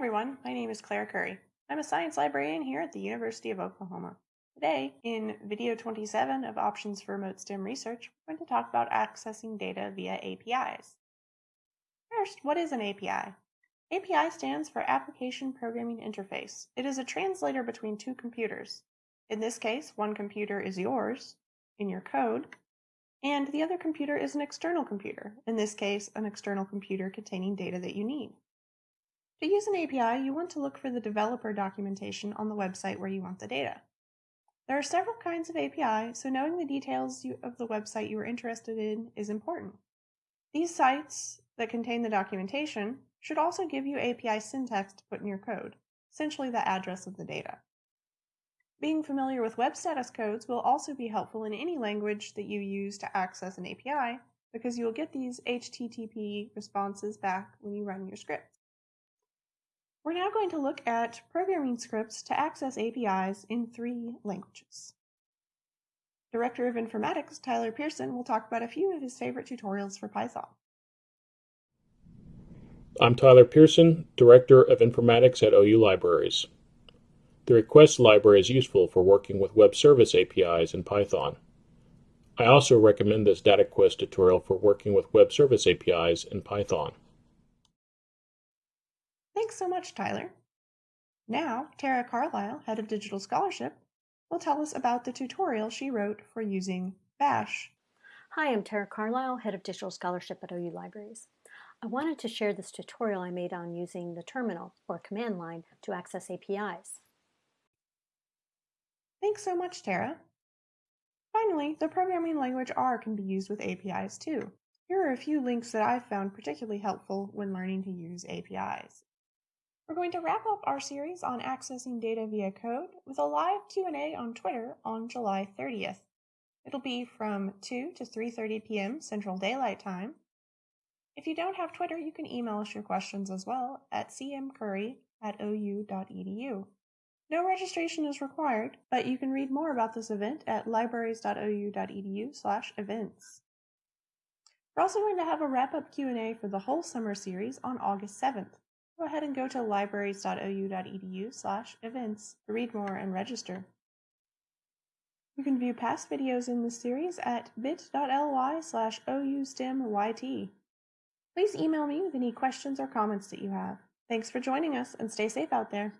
everyone, my name is Claire Curry. I'm a science librarian here at the University of Oklahoma. Today, in video 27 of Options for Remote STEM Research, we're going to talk about accessing data via APIs. First, what is an API? API stands for Application Programming Interface. It is a translator between two computers. In this case, one computer is yours, in your code, and the other computer is an external computer, in this case, an external computer containing data that you need. To use an API, you want to look for the developer documentation on the website where you want the data. There are several kinds of API, so knowing the details of the website you are interested in is important. These sites that contain the documentation should also give you API syntax to put in your code, essentially the address of the data. Being familiar with web status codes will also be helpful in any language that you use to access an API because you will get these HTTP responses back when you run your script. We're now going to look at programming scripts to access APIs in three languages. Director of Informatics Tyler Pearson will talk about a few of his favorite tutorials for Python. I'm Tyler Pearson, Director of Informatics at OU Libraries. The request library is useful for working with web service APIs in Python. I also recommend this DataQuest tutorial for working with web service APIs in Python. Thanks so much, Tyler. Now, Tara Carlisle, Head of Digital Scholarship, will tell us about the tutorial she wrote for using Bash. Hi, I'm Tara Carlisle, Head of Digital Scholarship at OU Libraries. I wanted to share this tutorial I made on using the terminal or command line to access APIs. Thanks so much, Tara. Finally, the programming language R can be used with APIs too. Here are a few links that I've found particularly helpful when learning to use APIs. We're going to wrap up our series on accessing data via code with a live Q&A on Twitter on July 30th. It'll be from 2 to 3:30 p.m. Central Daylight Time. If you don't have Twitter, you can email us your questions as well at cmcurry at ou.edu. No registration is required, but you can read more about this event at libraries.ou.edu slash events. We're also going to have a wrap-up Q&A for the whole summer series on August 7th go ahead and go to libraries.ou.edu slash events to read more and register. You can view past videos in this series at bit.ly slash oustemyt. Please email me with any questions or comments that you have. Thanks for joining us and stay safe out there.